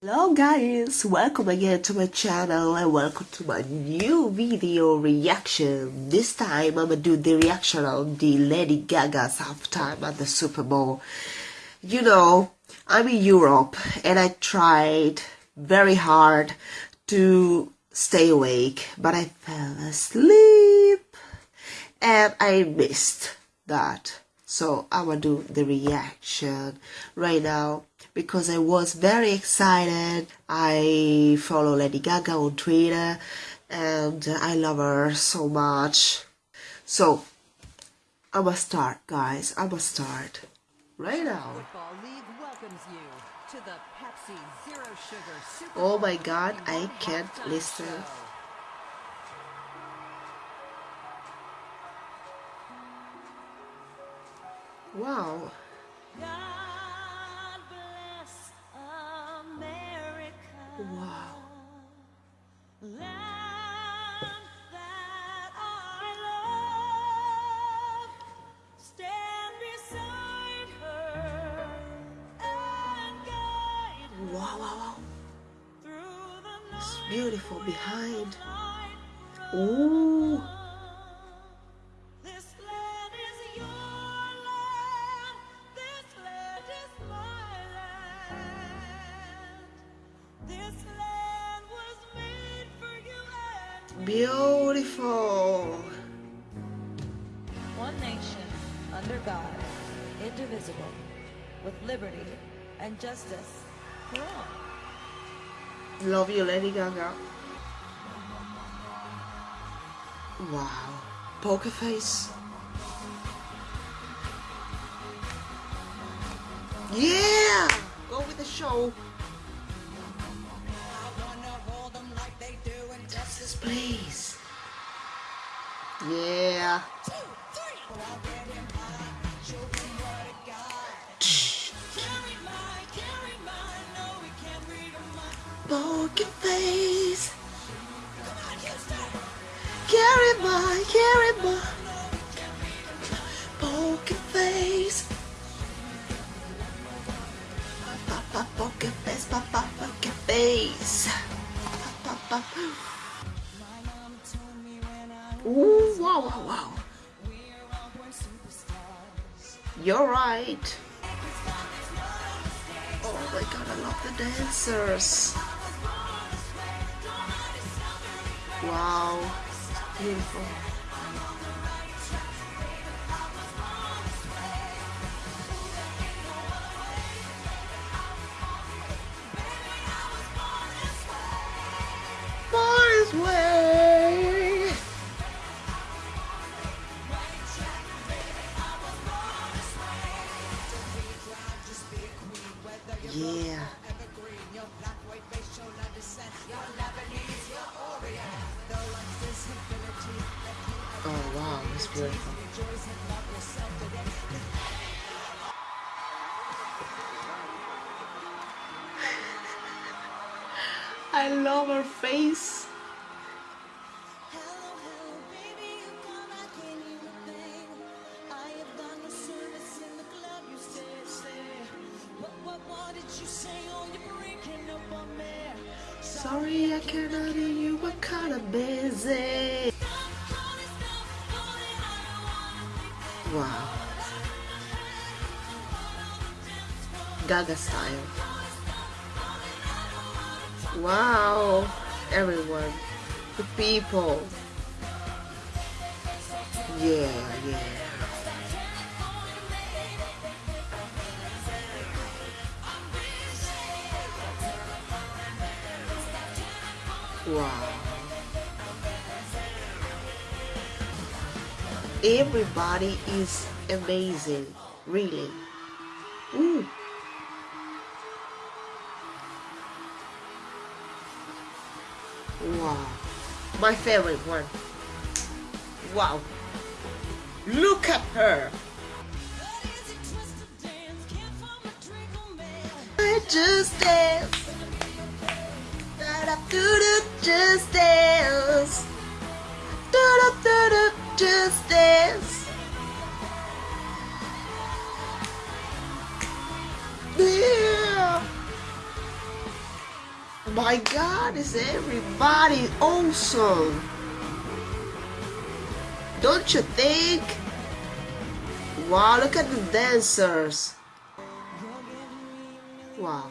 Hello guys, welcome again to my channel and welcome to my new video reaction. This time I'm gonna do the reaction on the Lady Gaga's halftime at the Super Bowl. You know, I'm in Europe and I tried very hard to stay awake, but I fell asleep and I missed that. So I will do the reaction right now because I was very excited. I follow Lady Gaga on Twitter and I love her so much. So, I'm gonna start, guys. I'm gonna start right now. Oh my god, I can't listen. Wow. Wow. Wow, wow, wow. It's beautiful behind. Ooh. Beautiful. One nation, under God, indivisible, with liberty and justice for all. Love you, Lady Gaga. Wow. Poker face. Yeah! Go with the show. Please. Yeah. Poker face. Carry my, carry my. Poker face. Papa poker face, papa poker face. Papa, papa. Ooh, wow, wow, wow. You're right. Oh my god, I love the dancers. Wow, beautiful. Yeah. Oh wow, it's beautiful. I love her face. Sorry I cannot hear you, I'm kinda busy. Wow. Gaga style. Wow. Everyone. The people. Yeah, yeah. Wow. Everybody is amazing, really. Ooh. Wow. My favorite one. Wow. Look at her. I just dance do do just dance. Do do do do just dance. Yeah. My God, is everybody awesome? Don't you think? Wow, look at the dancers. Wow.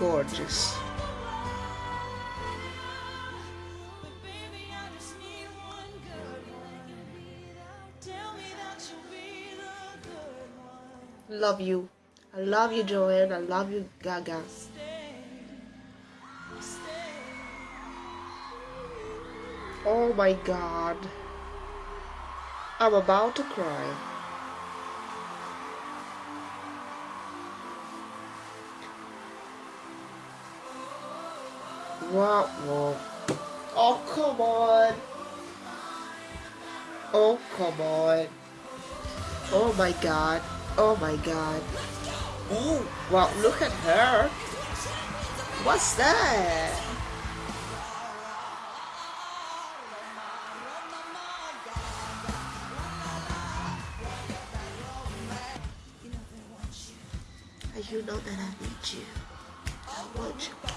gorgeous. Love you. I love you, Joanne. I love you, Gaga. Oh my god. I'm about to cry. Wow, whoa. Oh, come on. Oh, come on. Oh my god. Oh my god. Oh, wow, look at her. What's that? You know that I need you. I want you.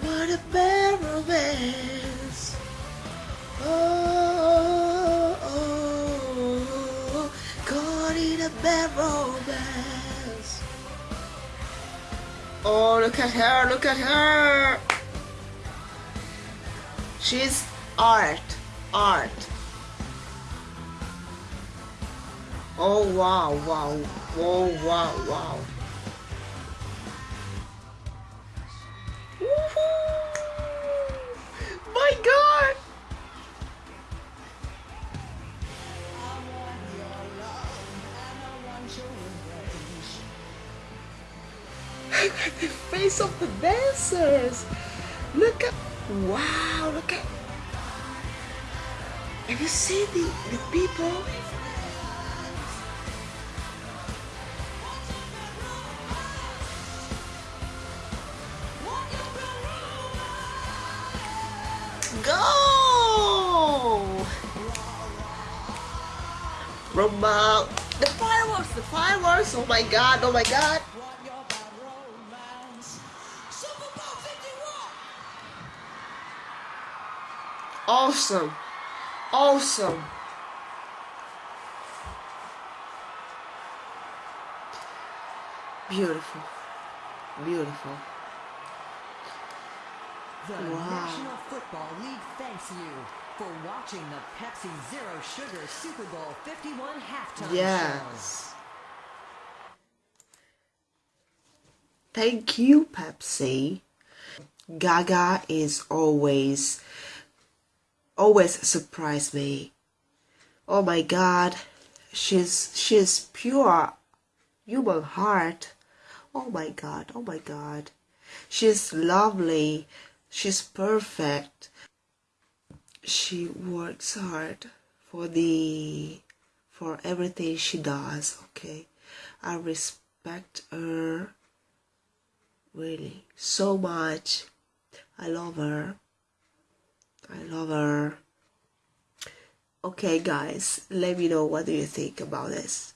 On, a bad romance. Oh, oh, oh, caught in a bad romance. Oh, look at her, look at her. She's art, art. Oh, wow, wow. Oh, wow, wow. face of the dancers. Look at, wow, look at. Have you seen the, the people? Go! Roma, the fireworks, the fireworks, oh my god, oh my god. Awesome. Awesome. Beautiful. Beautiful. The Wow. National Football League thanks you for watching the Pepsi Zero Sugar Super Bowl 51 halftime show. Yes. Thank you, Pepsi. Gaga is always, always surprise me. Oh my God, she's she's pure human heart. Oh my God, oh my God, she's lovely. She's perfect. She works hard for the for everything she does. Okay, I respect her really so much. I love her. I love her. Okay, guys, let me know what do you think about this.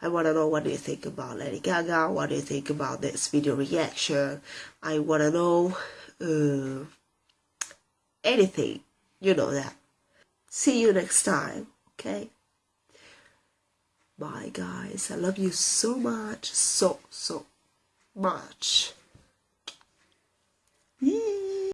I want to know what do you think about Lady Gaga. What do you think about this video reaction? I want to know uh, anything. You know that. See you next time. Okay. Bye, guys. I love you so much. So, so much.